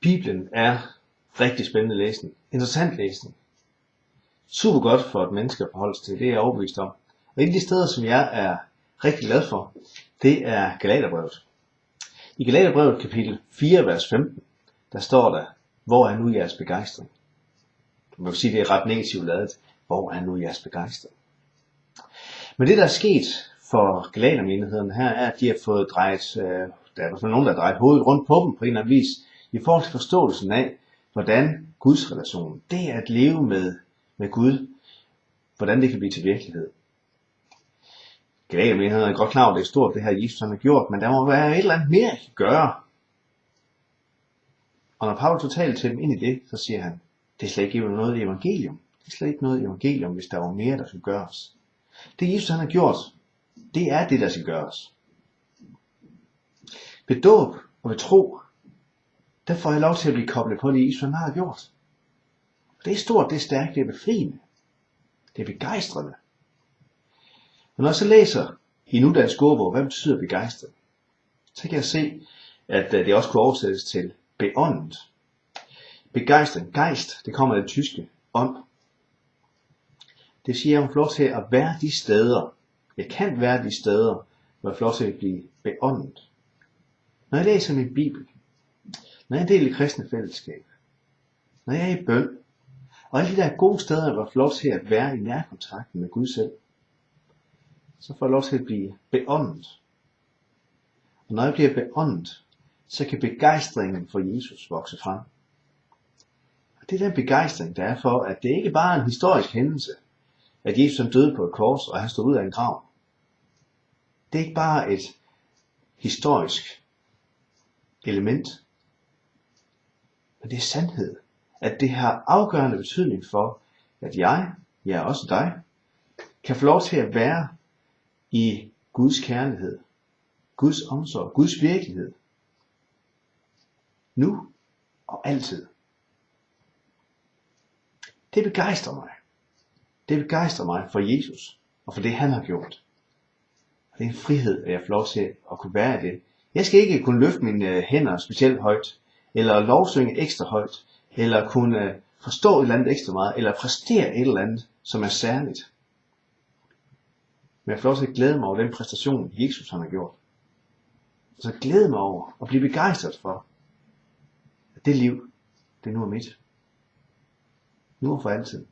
Bibelen er rigtig spændende læsning. Interessant læsning. Super godt for et menneske at forholde sig til, det er jeg overbevist om. Og et af de steder, som jeg er rigtig glad for, det er Galaterbrevet. I Galaterbrevet kapitel 4, vers 15, der står der, hvor er nu jeres begejstring? Man kan sige, det er ret negativt lavet. Hvor er nu jeres begejstring? Men det, der er sket for galatermenigheden her, er, at de har fået drejet, øh, der er i hvert fald nogen, der har drejet hovedet rundt på dem på en eller anden vis, i forhold til forståelsen af, hvordan Guds relation, det er at leve med, med Gud, hvordan det kan blive til virkelighed. Galatermenigheden er godt klar over, det er stort, det her Jesus har gjort, men der må være et eller andet mere, at gøre. Og når Paulus totalt til dem ind i det, så siger han, det er slet ikke noget i evangelium. Det er slet ikke noget i evangelium, hvis der var mere, der skulle gøres. Det Jesus han har gjort, det er det, der skal gøres. Ved dåb og ved tro, der får jeg lov til at blive koblet på det, Jesus han har gjort. Det er stort, det er stærkt, det er befriende. Det er begejstrende. Men når jeg så læser i nudansk ordbog, hvad betyder begejstret? Så kan jeg se, at øh, det også kunne oversættes til beåndet. Begejstring, geist, det kommer af det tyske ånd. Det siger, at man får lov til at være de steder, jeg kan være de steder, hvor jeg får lov til at blive beåndet. Når jeg læser min bibel, når jeg er del i kristne fællesskab, når jeg er i bøn, og alle de der gode steder, hvor jeg får lov til at være i nærkontakt med Gud selv, så får jeg lov til at blive beåndet. Og når jeg bliver beåndet, så kan begejstringen for Jesus vokse frem. Og det er den begejstring, der er for, at det ikke bare er en historisk hændelse, at Jesus han døde på et kors, og han stod ud af en grav. Det er ikke bare et historisk element, og det er sandhed. At det har afgørende betydning for, at jeg, ja også dig, kan få lov til at være i Guds kærlighed, Guds omsorg, Guds virkelighed. Nu og altid. Det begejstrer mig. Det begejstrer mig for Jesus og for det han har gjort. Og det er en frihed, at jeg får lov til at kunne være det. Jeg skal ikke kunne løfte mine øh, hænder specielt højt, eller lovsynge ekstra højt, eller kunne forstå et eller andet ekstra meget, eller præstere et eller andet, som er særligt. Men jeg får lov til at glæde mig over den præstation, Jesus han har gjort. Så glæde mig over og blive begejstret for, at det liv, det nu er mit. Nu og for altid.